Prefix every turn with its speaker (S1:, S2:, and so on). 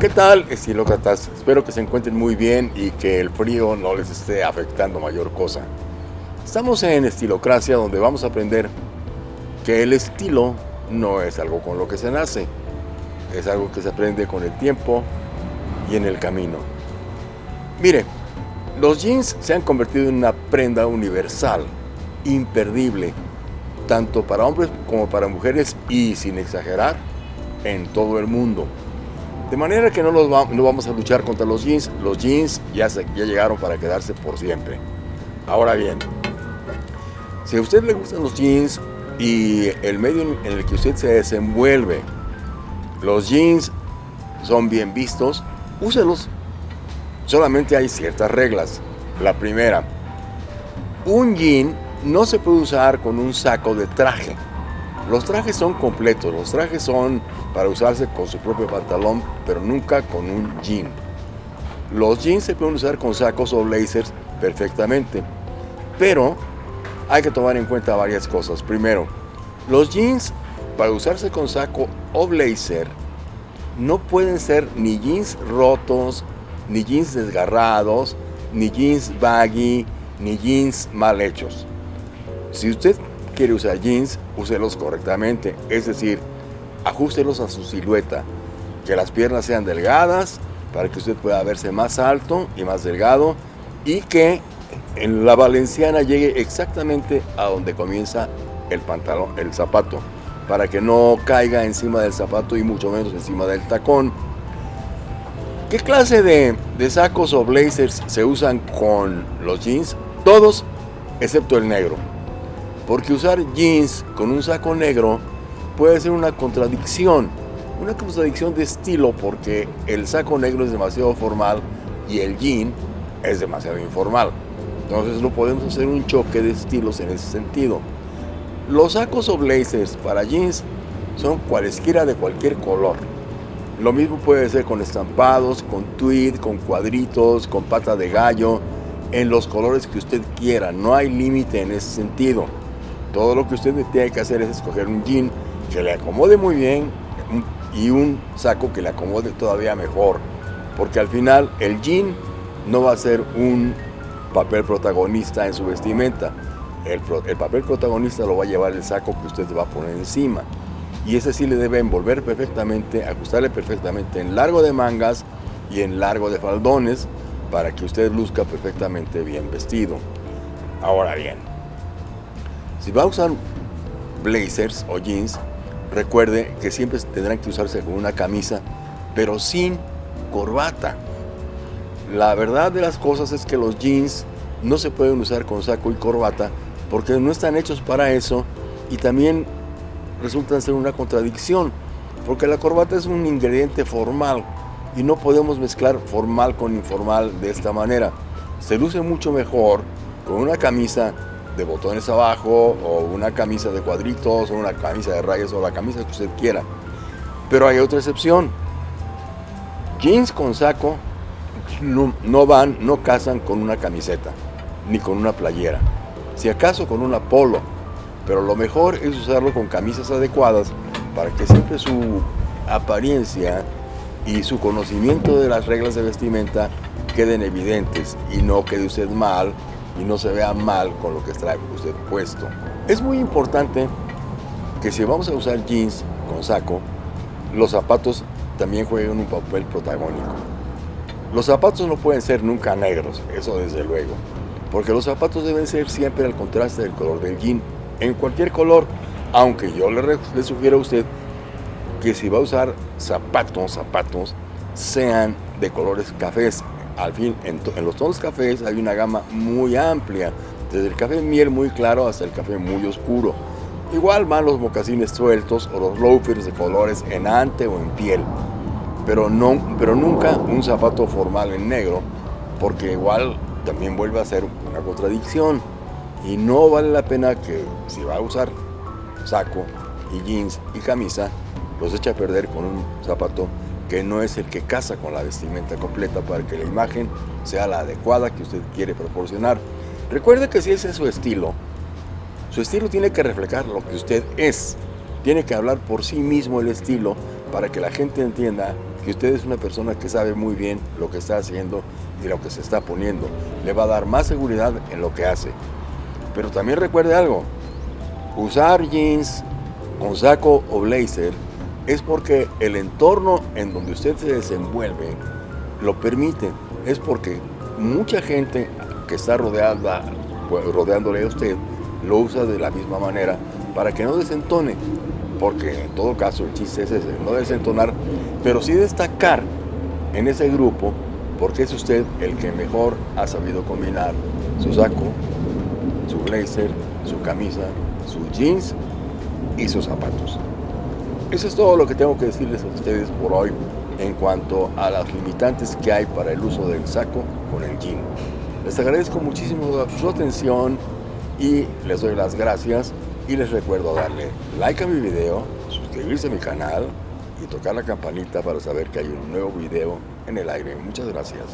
S1: ¿Qué tal, estilócratas? Espero que se encuentren muy bien y que el frío no les esté afectando mayor cosa. Estamos en Estilocracia donde vamos a aprender que el estilo no es algo con lo que se nace, es algo que se aprende con el tiempo y en el camino. Mire, los jeans se han convertido en una prenda universal, imperdible, tanto para hombres como para mujeres y, sin exagerar, en todo el mundo. De manera que no, los no vamos a luchar contra los jeans. Los jeans ya, ya llegaron para quedarse por siempre. Ahora bien, si a usted le gustan los jeans y el medio en el que usted se desenvuelve, los jeans son bien vistos, úselos. Solamente hay ciertas reglas. La primera, un jean no se puede usar con un saco de traje. Los trajes son completos, los trajes son para usarse con su propio pantalón, pero nunca con un jean. Los jeans se pueden usar con sacos o blazers perfectamente, pero hay que tomar en cuenta varias cosas. Primero, los jeans para usarse con saco o blazer no pueden ser ni jeans rotos, ni jeans desgarrados, ni jeans baggy, ni jeans mal hechos. Si usted quiere usar jeans, úselos correctamente, es decir, ajustelos a su silueta, que las piernas sean delgadas para que usted pueda verse más alto y más delgado y que en la valenciana llegue exactamente a donde comienza el pantalón, el zapato, para que no caiga encima del zapato y mucho menos encima del tacón. ¿Qué clase de, de sacos o blazers se usan con los jeans? Todos, excepto el negro. Porque usar jeans con un saco negro puede ser una contradicción, una contradicción de estilo porque el saco negro es demasiado formal y el jean es demasiado informal. Entonces no podemos hacer un choque de estilos en ese sentido. Los sacos o blazers para jeans son cualesquiera de cualquier color. Lo mismo puede ser con estampados, con tweed, con cuadritos, con pata de gallo, en los colores que usted quiera. No hay límite en ese sentido. Todo lo que usted tiene que hacer es escoger un jean que le acomode muy bien y un saco que le acomode todavía mejor. Porque al final el jean no va a ser un papel protagonista en su vestimenta. El, el, papel protagonista lo va a llevar el saco que usted va a poner encima. Y ese sí le debe envolver perfectamente, ajustarle perfectamente en largo de mangas y en largo de faldones para que usted luzca perfectamente bien vestido. Ahora bien, si va a usar blazers o jeans, Recuerde que siempre tendrán que usarse con una camisa, pero sin corbata. La verdad de las cosas es que los jeans no se pueden usar con saco y corbata porque no están hechos para eso y también resultan ser una contradicción porque la corbata es un ingrediente formal y no podemos mezclar formal con informal de esta manera. Se luce mucho mejor con una camisa de botones abajo o una camisa de cuadritos o una camisa de rayas o la camisa que usted quiera. Pero hay otra excepción. Jeans con saco no, van, no casan con una camiseta ni con una playera. Si acaso con una polo. Pero lo mejor es usarlo con camisas adecuadas para que siempre su apariencia y su conocimiento de las reglas de vestimenta queden evidentes y no quede usted mal y no se vea mal con lo que trae usted puesto. Es muy importante que si vamos a usar jeans con saco, los zapatos también jueguen un papel protagónico. Los zapatos no pueden ser nunca negros, eso desde luego, porque los zapatos deben ser siempre al contraste del color del jean, en cualquier color, aunque yo le, le sugiero a usted que si va a usar zapatos, zapatos, sean de colores cafés, al fin, en, los tonos cafés hay una gama muy amplia, desde el café miel muy claro hasta el café muy oscuro. Igual van los mocasines sueltos o los loafers de colores en ante o en piel, pero, no, pero nunca un zapato formal en negro, porque igual también vuelve a ser una contradicción y no vale la pena que si va a usar saco y jeans y camisa, los eche a perder con un zapato que no es el que casa con la vestimenta completa para que la imagen sea la adecuada que usted quiere proporcionar. Recuerde que si ese es su estilo, su estilo tiene que reflejar lo que usted es. Tiene que hablar por sí mismo el estilo para que la gente entienda que usted es una persona que sabe muy bien lo que está haciendo y lo que se está poniendo. Le va a dar más seguridad en lo que hace. Pero también recuerde algo, usar jeans con saco o blazer es porque el entorno en donde usted se desenvuelve lo permite. Es porque mucha gente que está rodeada, pues, rodeándole a usted lo usa de la misma manera para que no desentone. Porque en todo caso el chiste es ese, no desentonar, pero sí destacar en ese grupo porque es usted el que mejor ha sabido combinar su saco, su blazer, su camisa, sus jeans y sus zapatos. Eso es todo lo que tengo que decirles a ustedes por hoy en cuanto a las limitantes que hay para el uso del saco con el jean. Les agradezco muchísimo su atención y les doy las gracias y les recuerdo darle like a mi video, suscribirse a mi canal y tocar la campanita para saber que hay un nuevo video en el aire. Muchas gracias.